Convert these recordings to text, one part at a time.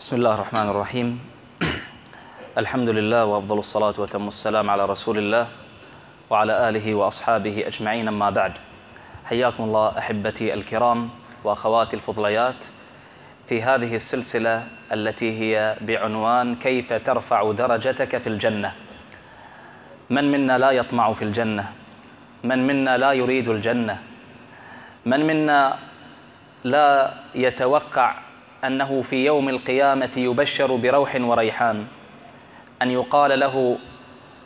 بسم الله الرحمن الرحيم الحمد لله وافضل الصلاه وتم السلام على رسول الله وعلى اله واصحابه اجمعين اما بعد حياكم الله احبتي الكرام واخواتي الفضليات في هذه السلسله التي هي بعنوان كيف ترفع درجتك في الجنه من منا لا يطمع في الجنه من منا لا يريد الجنه من منا لا يتوقع أنه في يوم القيامة يبشر بروح وريحان. أن يقال له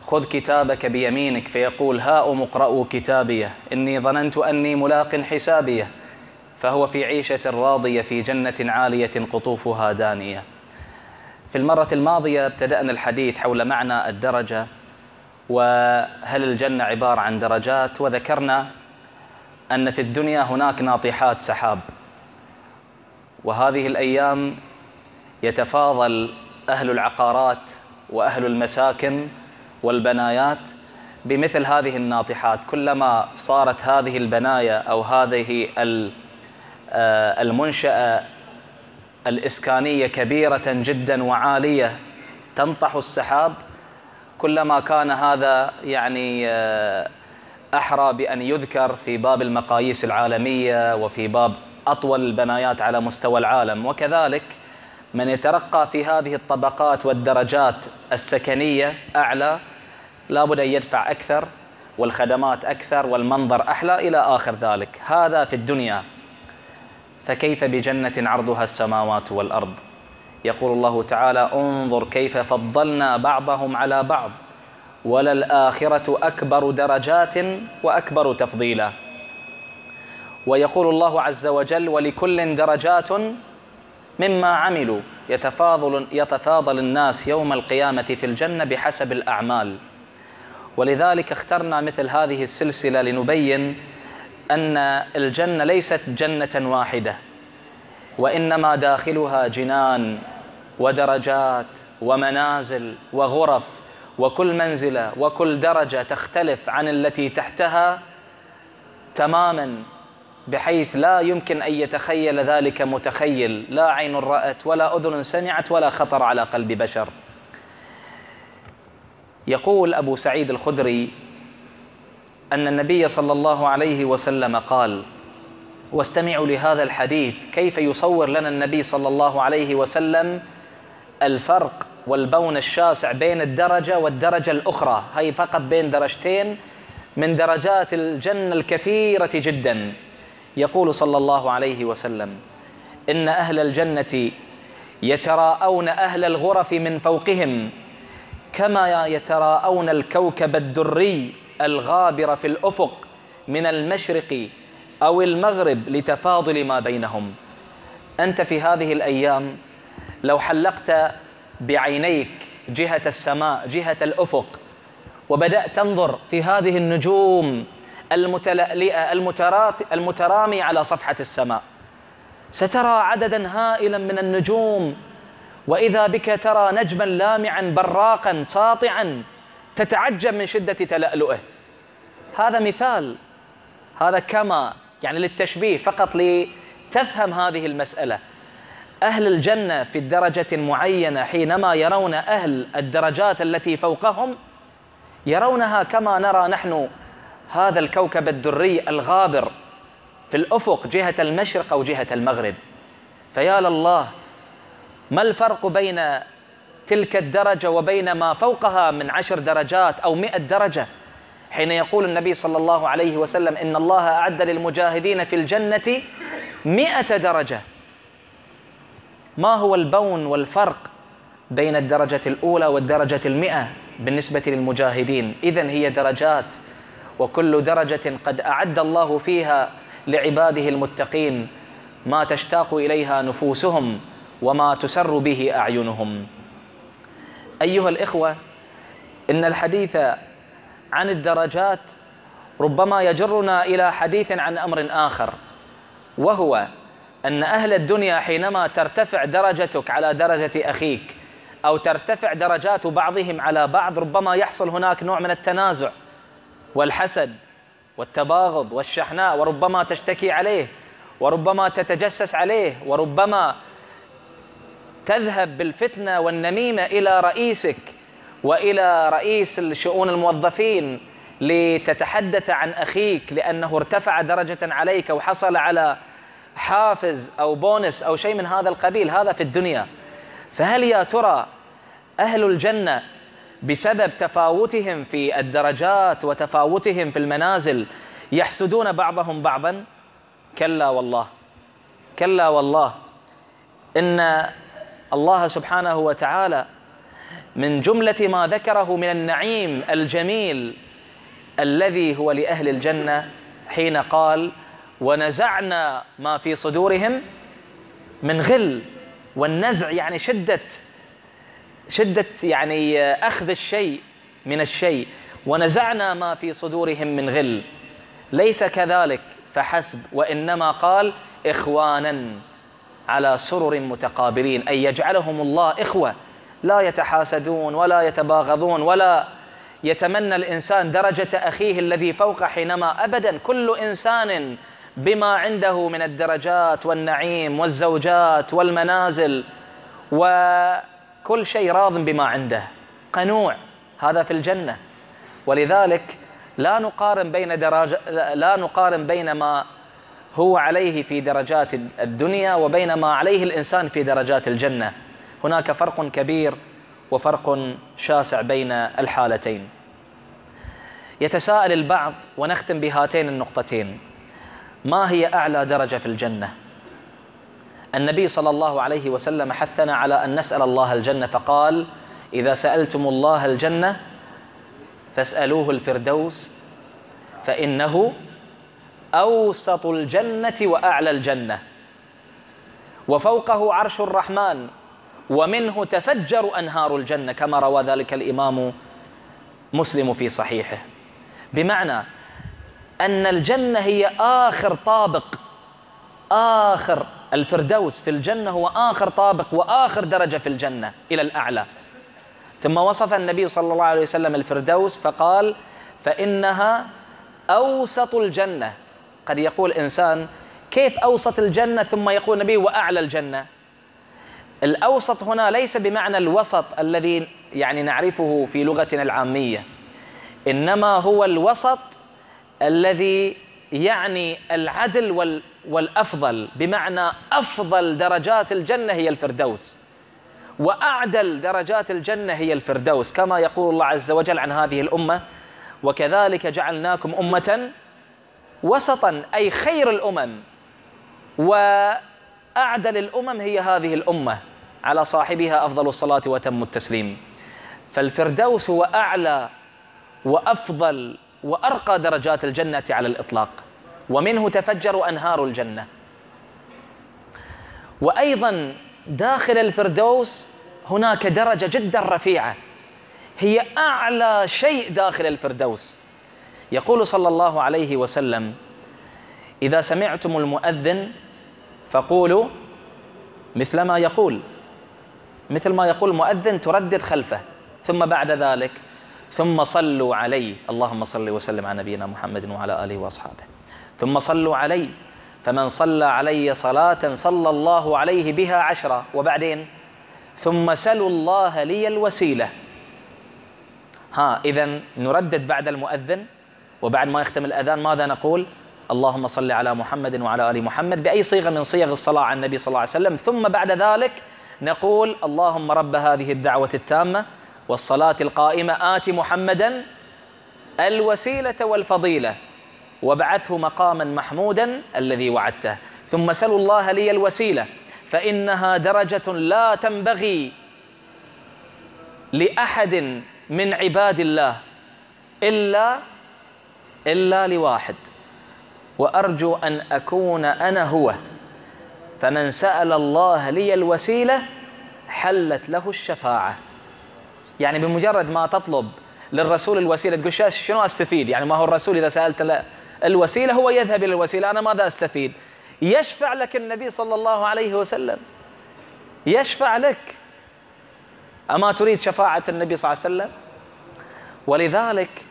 خذ كتابك بيمينك فيقول هاؤم اقرأوا كتابية. إني ظننت أني ملاق حسابية. فهو في عيشة راضية في جنة عالية قطوفها دانية. في المرة الماضية ابتدأنا الحديث حول معنى الدرجة وهل الجنة عبارة عن درجات؟ وذكرنا أن في الدنيا هناك ناطحات سحاب. وهذه الأيام يتفاضل أهل العقارات وأهل المساكن والبنايات بمثل هذه الناطحات. كلما صارت هذه البنايا أو هذه المنشأة الإسكانية كبيرة جدا وعالية تنطح السحاب كلما كان هذا يعني أحرى بأن يذكر في باب المقاييس العالمية وفي باب أطول البنايات على مستوى العالم. وكذلك من يترقى في هذه الطبقات والدرجات السكنية أعلى لابد أن يدفع أكثر والخدمات أكثر والمنظر أحلى إلى آخر ذلك. هذا في الدنيا. فكيف بجنة عرضها السماوات والأرض؟ يقول الله تعالى انظر كيف فضلنا بعضهم على بعض وللآخرة أكبر درجات وأكبر تفضيلا. ويقول الله عز وجل ولكل درجات مما عملوا يتفاضل يتفاضل الناس يوم القيامة في الجنة بحسب الأعمال. ولذلك اخترنا مثل هذه السلسلة لنبين أن الجنة ليست جنة واحدة وإنما داخلها جنان ودرجات ومنازل وغرف وكل منزلة وكل درجة تختلف عن التي تحتها تماما بحيث لا يمكن أن يتخيل ذلك متخيل. لا عين رأت ولا أذن سمعت ولا خطر على قلب بشر. يقول أبو سعيد الخدري أن النبي صلى الله عليه وسلم قال واستمعوا لهذا الحديث. كيف يصور لنا النبي صلى الله عليه وسلم الفرق والبون الشاسع بين الدرجة والدرجة الأخرى؟ هي فقط بين درجتين من درجات الجنة الكثيرة جدا. يقول صلى الله عليه وسلم إن أهل الجنة يتراءون أهل الغرف من فوقهم كما يتراءون الكوكب الدري الغابر في الأفق من المشرق أو المغرب لتفاضل ما بينهم. أنت في هذه الأيام لو حلقت بعينيك جهة السماء جهة الأفق وبدأت تنظر في هذه النجوم المتلألئه المتراميه على صفحة السماء. سترى عددا هائلا من النجوم وإذا بك ترى نجما لامعا براقا ساطعا تتعجب من شدة تلألؤه. هذا مثال هذا كما يعني للتشبيه فقط لتفهم هذه المسألة. أهل الجنة في الدرجة معينه حينما يرون أهل الدرجات التي فوقهم يرونها كما نرى نحن هذا الكوكب الدري الغابر في الأفق جهة المشرق أو جهة المغرب. فيا لله ما الفرق بين تلك الدرجة وبين ما فوقها من عشر درجات أو مئة درجة؟ حين يقول النبي صلى الله عليه وسلم إن الله أعد للمجاهدين في الجنة مئة درجة. ما هو البون والفرق بين الدرجة الأولى والدرجة المئة بالنسبة للمجاهدين؟ إذن هي درجات وكل درجة قد أعد الله فيها لعباده المتقين ما تشتاق إليها نفوسهم وما تسر به أعينهم. أيها الإخوة إن الحديث عن الدرجات ربما يجرنا إلى حديث عن أمر آخر وهو أن أهل الدنيا حينما ترتفع درجتك على درجة أخيك أو ترتفع درجات بعضهم على بعض ربما يحصل هناك نوع من التنازع. والحسد والتباغض والشحناء وربما تشتكي عليه وربما تتجسس عليه وربما تذهب بالفتنة والنميمة إلى رئيسك وإلى رئيس الشؤون الموظفين لتتحدث عن أخيك لأنه ارتفع درجة عليك وحصل على حافز أو بونس أو شيء من هذا القبيل هذا في الدنيا. فهل يا ترى أهل الجنة بسبب تفاوتهم في الدرجات وتفاوتهم في المنازل يحسدون بعضهم بعضا. كلا والله كلا والله. إن الله سبحانه وتعالى من جملة ما ذكره من النعيم الجميل الذي هو لأهل الجنة حين قال ونزعنا ما في صدورهم من غل. والنزع يعني شدة شده يعني أخذ الشيء من الشيء ونزعنا ما في صدورهم من غل. ليس كذلك فحسب. وإنما قال إخوانا على سرر متقابلين أي يجعلهم الله إخوة لا يتحاسدون ولا يتباغضون ولا يتمنى الإنسان درجة أخيه الذي فوق حينما ابدا. كل إنسان بما عنده من الدرجات والنعيم والزوجات والمنازل وكل شيء راض بما عنده. قنوع هذا في الجنة. ولذلك لا نقارن بين درجة لا نقارن بين ما هو عليه في درجات الدنيا وبين ما عليه الإنسان في درجات الجنة. هناك فرق كبير وفرق شاسع بين الحالتين. يتساءل البعض ونختم بهاتين النقطتين. ما هي أعلى درجة في الجنة؟ النبي صلى الله عليه وسلم حثنا على أن نسأل الله الجنة فقال إذا سألتم الله الجنة فاسألوه الفردوس فإنه أوسط الجنة وأعلى الجنة وفوقه عرش الرحمن ومنه تفجر أنهار الجنة كما روى ذلك الإمام مسلم في صحيحه. بمعنى أن الجنة هي آخر طابق آخر الفردوس في الجنة هو آخر طابق وآخر درجة في الجنة إلى الأعلى. ثم وصف النبي صلى الله عليه وسلم الفردوس فقال فإنها أوسط الجنة. قد يقول إنسان كيف أوسط الجنة ثم يقول النبي وأعلى الجنة؟ الأوسط هنا ليس بمعنى الوسط الذي يعني نعرفه في لغتنا العامية إنما هو الوسط الذي يعني العدل والأفضل بمعنى أفضل درجات الجنة هي الفردوس وأعدل درجات الجنة هي الفردوس كما يقول الله عز وجل عن هذه الأمة وكذلك جعلناكم أمة وسطا أي خير الأمم وأعدل الأمم هي هذه الأمة على صاحبها أفضل الصلاة وتم التسليم. فالفردوس هو أعلى وأفضل وأرقى درجات الجنة على الإطلاق. ومنه تفجر أنهار الجنة. وأيضا داخل الفردوس هناك درجة جدا رفيعة. هي أعلى شيء داخل الفردوس. يقول صلى الله عليه وسلم إذا سمعتم المؤذن فقولوا مثل ما يقول. مثل ما يقول المؤذن تردد خلفه. ثم بعد ذلك ثم صلوا علي اللهم صل وسلم على نبينا محمد وعلى آله وأصحابه. ثم صلوا علي فمن صلى علي صلاة صلى الله عليه بها عشرة. وبعدين ثم سلوا الله لي الوسيلة. ها إذا نردد بعد المؤذن. وبعد ما يختم الأذان ماذا نقول؟ اللهم صل على محمد وعلى آل محمد بأي صيغة من صيغ الصلاة على النبي صلى الله عليه وسلم. ثم بعد ذلك نقول اللهم رب هذه الدعوة التامة والصلاة القائمة. آت محمدا الوسيلة والفضيلة. وابعثه مقاما محمودا الذي وعدته. ثم سلوا الله لي الوسيلة فإنها درجة لا تنبغي لأحد من عباد الله إلا إلا لواحد. وأرجو أن أكون أنا هو. فمن سأل الله لي الوسيلة حلت له الشفاعة. يعني بمجرد ما تطلب للرسول الوسيلة تقول شنو أستفيد؟ يعني ما هو الرسول إذا سألت الوسيلة هو يذهب إلى الوسيلة. أنا ماذا أستفيد؟ يشفع لك النبي صلى الله عليه وسلم. يشفع لك. أما تريد شفاعة النبي صلى الله عليه وسلم؟ ولذلك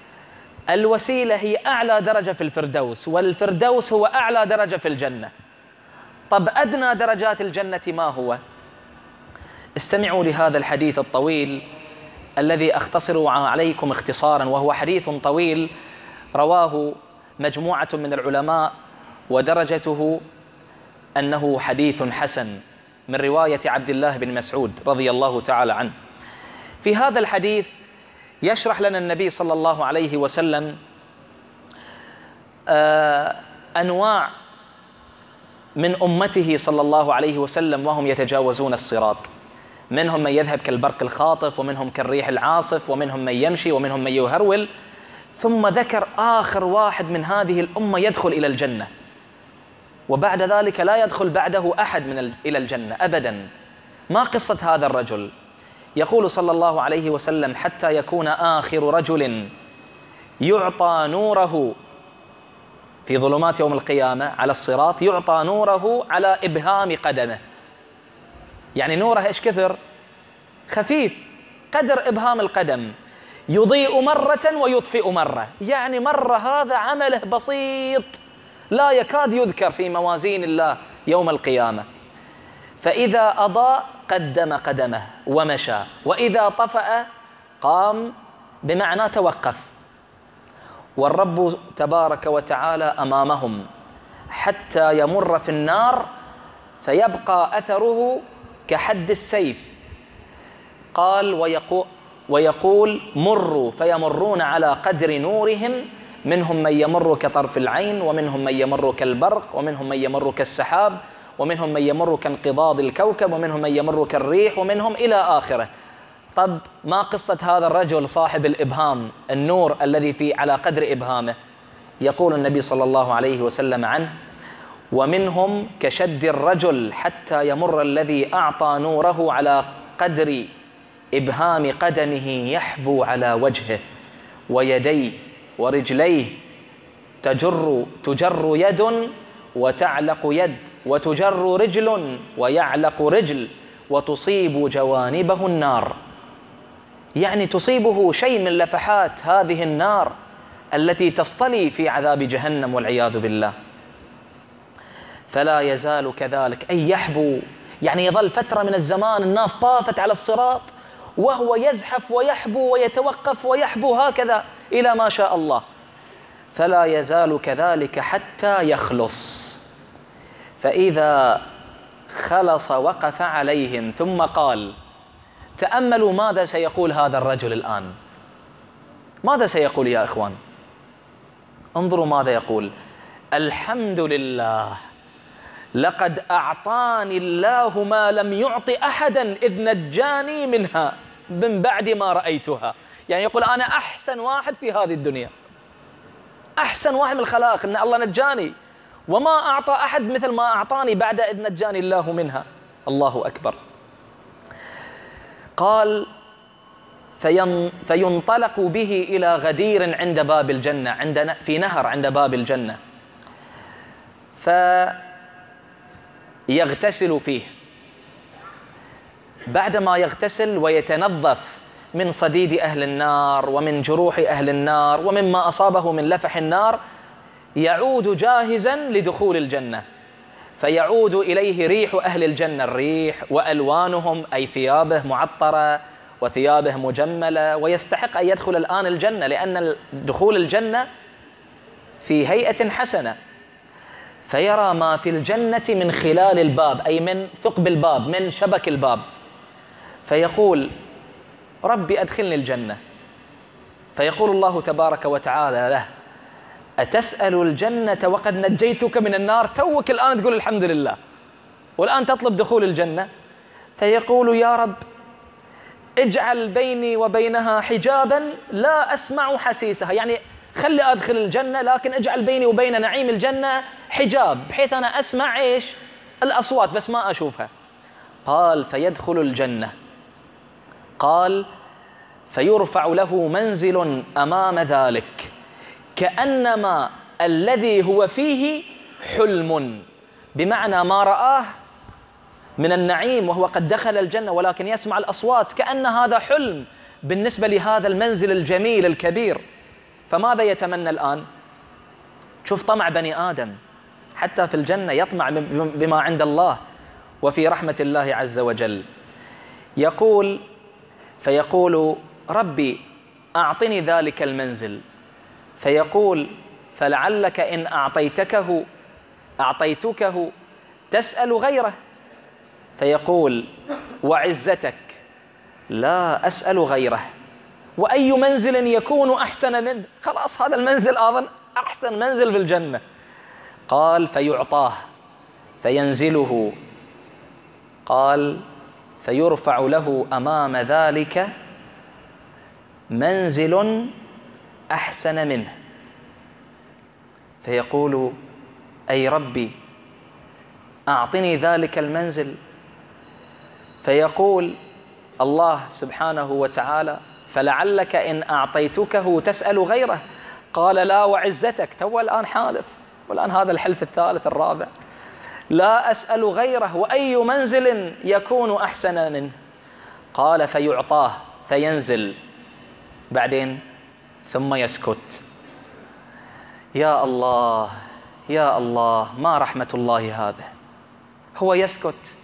الوسيلة هي أعلى درجة في الفردوس والفردوس هو أعلى درجة في الجنة. طب أدنى درجات الجنة ما هو؟ استمعوا لهذا الحديث الطويل الذي أختصر عليكم اختصارا وهو حديث طويل رواه مجموعة من العلماء ودرجته أنه حديث حسن من رواية عبد الله بن مسعود رضي الله تعالى عنه. في هذا الحديث يشرح لنا النبي صلى الله عليه وسلم آه، أنواع من أمته صلى الله عليه وسلم وهم يتجاوزون الصراط. منهم من يذهب كالبرق الخاطف ومنهم كالريح العاصف ومنهم من يمشي ومنهم من يهرول ثم ذكر آخر واحد من هذه الأمة يدخل إلى الجنة. وبعد ذلك لا يدخل بعده أحد من إلى الجنة أبدا. ما قصة هذا الرجل؟ يقول صلى الله عليه وسلم حتى يكون آخر رجل يعطى نوره في ظلمات يوم القيامة على الصراط يعطى نوره على إبهام قدمه. يعني نوره إيش كثر؟ خفيف قدر إبهام القدم. يضيء مرة ويطفئ مرة. يعني مرة هذا عمله بسيط لا يكاد يذكر في موازين الله يوم القيامة. فإذا أضاء قدم قدمه ومشى وإذا طفأ قام بمعنى توقف. والرب تبارك وتعالى أمامهم حتى يمر في النار فيبقى أثره كحد السيف. قال ويقول ويقول مروا فيمرون على قدر نورهم منهم من يمر كطرف العين ومنهم من يمر كالبرق ومنهم من يمر كالسحاب ومنهم من يمر كانقضاض الكوكب ومنهم من يمر كالريح ومنهم إلى آخره. طب ما قصة هذا الرجل صاحب الإبهام النور الذي في على قدر إبهامه؟ يقول النبي صلى الله عليه وسلم عنه ومنهم كشد الرجل حتى يمر الذي أعطى نوره على قدر إبهام قدمه يحبو على وجهه ويديه ورجليه تجر تجر يد وتعلق يد وتجر رجل ويعلق رجل وتصيب جوانبه النار. يعني تصيبه شيء من لفحات هذه النار التي تصطلي في عذاب جهنم والعياذ بالله. فلا يزال كذلك أي يحبو يعني يظل فترة من الزمان الناس طافت على الصراط وهو يزحف ويحبو ويتوقف ويحبو هكذا إلى ما شاء الله. فلا يزال كذلك حتى يخلص. فإذا خلص وقف عليهم ثم قال تأملوا ماذا سيقول هذا الرجل الآن؟ ماذا سيقول يا إخوان؟ انظروا ماذا يقول الحمد لله لقد أعطاني الله ما لم يعط أحدا إذ نجاني منها. من بعد ما رأيتها. يعني يقول أنا أحسن واحد في هذه الدنيا. أحسن واحد من الخلائق أن الله نجاني. وما أعطى أحد مثل ما أعطاني بعد إذ نجاني الله منها. الله أكبر. قال فين فينطلق به إلى غدير عند باب الجنة عند في نهر عند باب الجنة. فيغتسل فيه. بعدما يغتسل ويتنظف من صديد أهل النار ومن جروح أهل النار ومما أصابه من لفح النار يعود جاهزا لدخول الجنة. فيعود إليه ريح أهل الجنة الريح وألوانهم أي ثيابه معطرة وثيابه مجملة. ويستحق أن يدخل الآن الجنة لأن دخول الجنة في هيئة حسنة. فيرى ما في الجنة من خلال الباب أي من ثقب الباب من شبك الباب. فيقول ربي أدخلني الجنة. فيقول الله تبارك وتعالى له أتسأل الجنة وقد نجيتك من النار؟ توك الآن تقول الحمد لله. والآن تطلب دخول الجنة. فيقول يا رب اجعل بيني وبينها حجابا لا أسمع حسيسها. يعني خلي أدخل الجنة لكن اجعل بيني وبين نعيم الجنة حجاب بحيث أنا أسمع إيش؟ الأصوات بس ما أشوفها. قال فيدخل الجنة. قال فيرفع له منزل أمام ذلك كأنما الذي هو فيه حلم. بمعنى ما رآه من النعيم وهو قد دخل الجنة ولكن يسمع الأصوات كأن هذا حلم بالنسبة لهذا المنزل الجميل الكبير. فماذا يتمنى الآن؟ شوف طمع بني آدم حتى في الجنة يطمع بما عند الله وفي رحمة الله عز وجل. يقول فيقول ربي أعطني ذلك المنزل. فيقول فلعلك إن أعطيتكه أعطيتكه تسأل غيره. فيقول وعزتك لا أسأل غيره. وأي منزل يكون أحسن منه؟ خلاص هذا المنزل أظن أحسن منزل في الجنة. قال فيعطاه فينزله. قال فيرفع له أمام ذلك منزل أحسن منه. فيقول أي ربي أعطني ذلك المنزل. فيقول الله سبحانه وتعالى فلعلك إن أعطيتكه تسأل غيره. قال لا وعزتك. تو الآن حالف. والآن هذا الحلف الثالث الرابع. لا أسأل غيره وأي منزل يكون أحسن منه. قال فيعطاه فينزل. بعدين ثم يسكت. يا الله يا الله ما رحمة الله هذا؟ هو يسكت.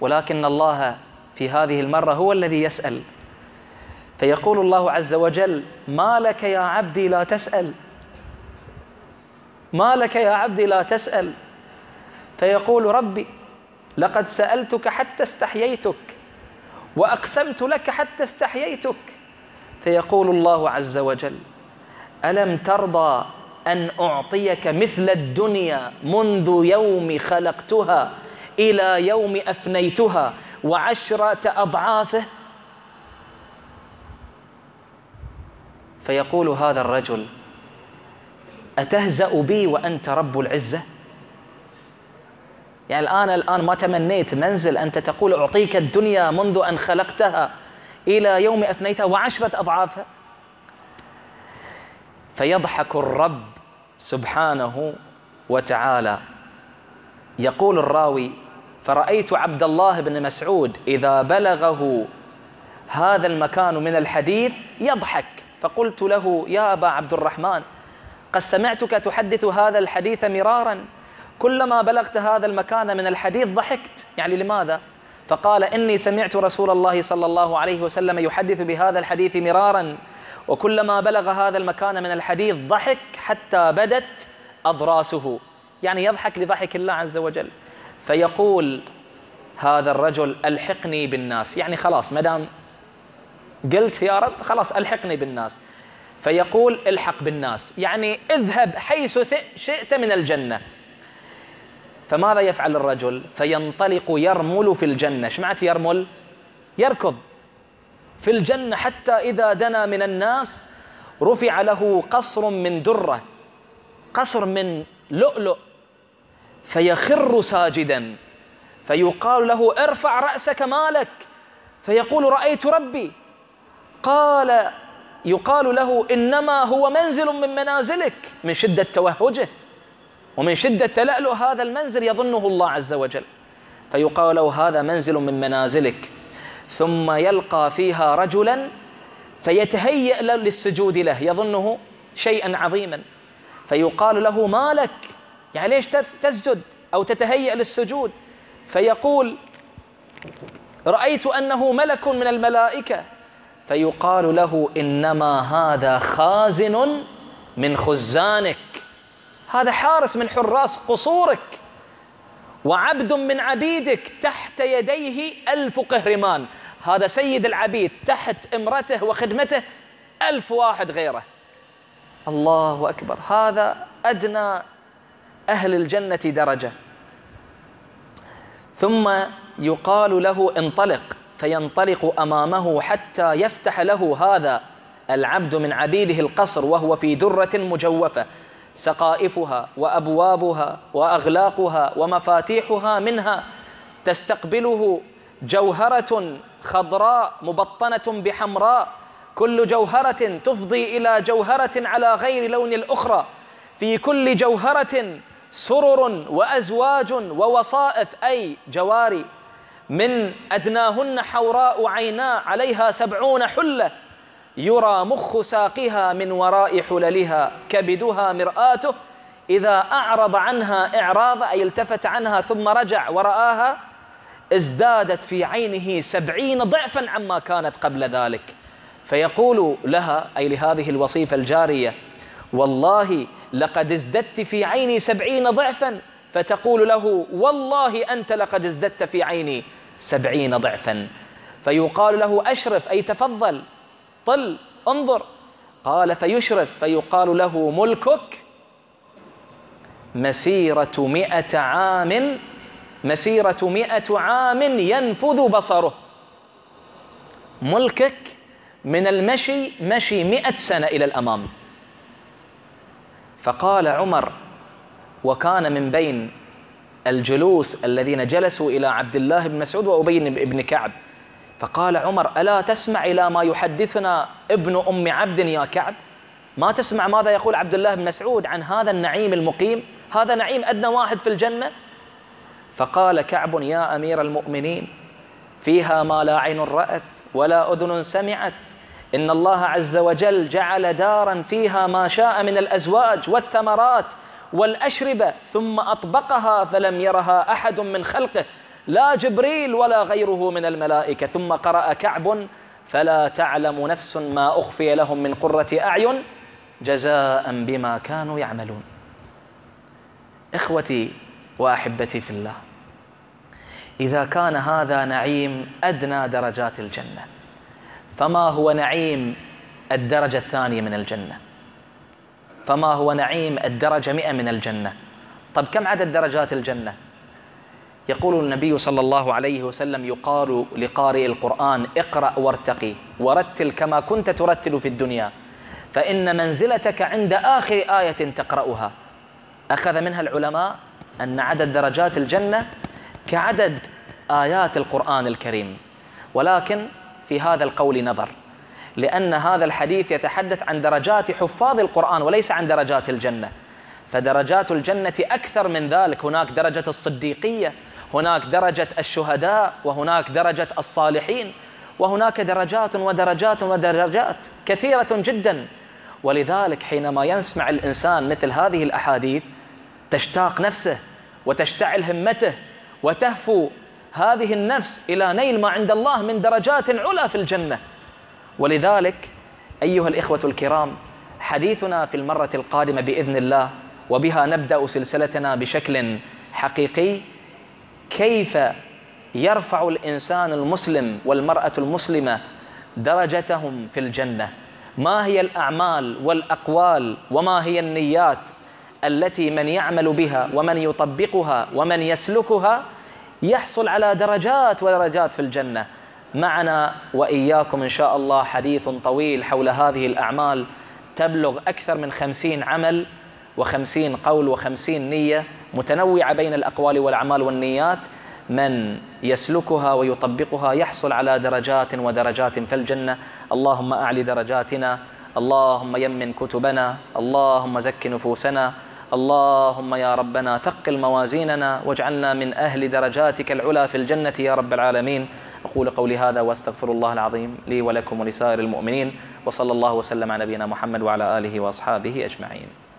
ولكن الله في هذه المرة هو الذي يسأل. فيقول الله عز وجل ما لك يا عبدي لا تسأل. ما لك يا عبدي لا تسأل. فيقول ربي لقد سألتك حتى استحييتك وأقسمت لك حتى استحييتك. فيقول الله عز وجل ألم ترضى أن أعطيك مثل الدنيا منذ يوم خلقتها إلى يوم أفنيتها وعشرة أضعافه؟ فيقول هذا الرجل أتهزأ بي وأنت رب العزة؟ يعني الآن الآن ما تمنيت منزل أنت تقول أعطيك الدنيا منذ أن خلقتها إلى يوم أفنيتها وعشرة أضعافها فيضحك الرب سبحانه وتعالى. يقول الراوي فرأيت عبد الله بن مسعود إذا بلغه هذا المكان من الحديث يضحك. فقلت له يا أبا عبد الرحمن قد سمعتك تحدث هذا الحديث مرارا كلما بلغت هذا المكان من الحديث ضحكت. يعني لماذا؟ فقال إني سمعت رسول الله صلى الله عليه وسلم يحدث بهذا الحديث مرارا وكلما بلغ هذا المكان من الحديث ضحك حتى بدت أضراسه. يعني يضحك لضحك الله عز وجل. فيقول هذا الرجل ألحقني بالناس. يعني خلاص ما دام قلت يا رب خلاص ألحقني بالناس. فيقول الحق بالناس. يعني اذهب حيث شئت من الجنة. فماذا يفعل الرجل؟ فينطلق يرمل في الجنة. إيش معنى يرمل؟ يركض في الجنة حتى إذا دنا من الناس رفع له قصر من درة قصر من لؤلؤ فيخر ساجدا فيقال له ارفع رأسك مالك. فيقول رأيت ربي. قال يقال له إنما هو منزل من منازلك من شدة توهجه. ومن شدة تلألؤ هذا المنزل يظنه الله عز وجل. فيقال له هذا منزل من منازلك. ثم يلقى فيها رجلا فيتهيأ للسجود له يظنه شيئا عظيما. فيقال له ما لك؟ يعني ليش تسجد أو تتهيأ للسجود؟ فيقول رأيت أنه ملك من الملائكة. فيقال له إنما هذا خازن من خزانك. هذا حارس من حراس قصورك وعبد من عبيدك تحت يديه ألف قهرمان. هذا سيد العبيد تحت امرته وخدمته ألف واحد غيره. الله أكبر. هذا أدنى أهل الجنة درجة. ثم يقال له انطلق فينطلق أمامه حتى يفتح له هذا العبد من عبيده القصر وهو في درة مجوفة. سقائفها وأبوابها وأغلاقها ومفاتيحها منها تستقبله جوهرة خضراء مبطنة بحمراء. كل جوهرة تفضي إلى جوهرة على غير لون الأخرى. في كل جوهرة سرر وأزواج ووصائف أي جواري. من أدناهن حوراء عينا عليها سبعون حلة. يرى مخ ساقها من وراء حللها كبدها مرآته إذا أعرض عنها إعراض أي التفت عنها ثم رجع ورآها ازدادت في عينه سبعين ضعفا عما كانت قبل ذلك. فيقول لها أي لهذه الوصيفة الجارية والله لقد ازددت في عيني سبعين ضعفا. فتقول له والله أنت لقد ازددت في عيني سبعين ضعفا. فيقال له أشرف أي تفضل. طل انظر. قال فيشرف فيقال له ملكك مسيرة مئة عام مسيرة مئة عام ينفذ بصره. ملكك من المشي مشي مئة سنة إلى الأمام. فقال عمر وكان من بين الجلوس الذين جلسوا إلى عبد الله بن مسعود وأبي بن كعب فقال عمر ألا تسمع إلى ما يحدثنا ابن أم عبد يا كعب؟ ما تسمع ماذا يقول عبد الله بن مسعود عن هذا النعيم المقيم؟ هذا نعيم أدنى واحد في الجنة. فقال كعب يا أمير المؤمنين فيها ما لا عين رأت ولا أذن سمعت. إن الله عز وجل جعل دارا فيها ما شاء من الأزواج والثمرات والأشربة ثم أطبقها فلم يرها أحد من خلقه. لا جبريل ولا غيره من الملائكة ثم قرأ كعب فلا تعلم نفس ما أخفي لهم من قرة أعين جزاء بما كانوا يعملون. إخوتي وأحبتي في الله إذا كان هذا نعيم أدنى درجات الجنة فما هو نعيم الدرجة الثانية من الجنة؟ فما هو نعيم الدرجة مئة من الجنة؟ طب كم عدد درجات الجنة؟ يقول النبي صلى الله عليه وسلم يقال لقارئ القرآن اقرأ وارتقي ورتل كما كنت ترتل في الدنيا. فإن منزلتك عند آخر آية تقرأها. أخذ منها العلماء أن عدد درجات الجنة كعدد آيات القرآن الكريم. ولكن في هذا القول نظر لأن هذا الحديث يتحدث عن درجات حفاظ القرآن وليس عن درجات الجنة. فدرجات الجنة أكثر من ذلك هناك درجة الصديقية هناك درجة الشهداء وهناك درجة الصالحين وهناك درجات ودرجات ودرجات كثيرة جدا. ولذلك حينما يسمع الإنسان مثل هذه الأحاديث تشتاق نفسه وتشتعل همته وتهفو هذه النفس إلى نيل ما عند الله من درجات علا في الجنة. ولذلك أيها الإخوة الكرام حديثنا في المرة القادمة بإذن الله وبها نبدأ سلسلتنا بشكل حقيقي كيف يرفع الإنسان المسلم والمرأة المسلمة درجتهم في الجنة؟ ما هي الأعمال والأقوال وما هي النيات التي من يعمل بها ومن يطبقها ومن يسلكها يحصل على درجات ودرجات في الجنة؟ معنا وإياكم إن شاء الله حديث طويل حول هذه الأعمال تبلغ أكثر من خمسين عمل وخمسين قول وخمسين نية. متنوعة بين الأقوال والأعمال والنيات. من يسلكها ويطبقها يحصل على درجات ودرجات في الجنة. اللهم أعلي درجاتنا. اللهم يمن كتبنا. اللهم زك نفوسنا. اللهم يا ربنا ثقل موازيننا واجعلنا من أهل درجاتك العلى في الجنة يا رب العالمين. أقول قولي هذا وأستغفر الله العظيم لي ولكم ولسائر المؤمنين. وصلى الله وسلم على نبينا محمد وعلى آله وأصحابه أجمعين.